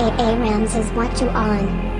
A Rams is what you on?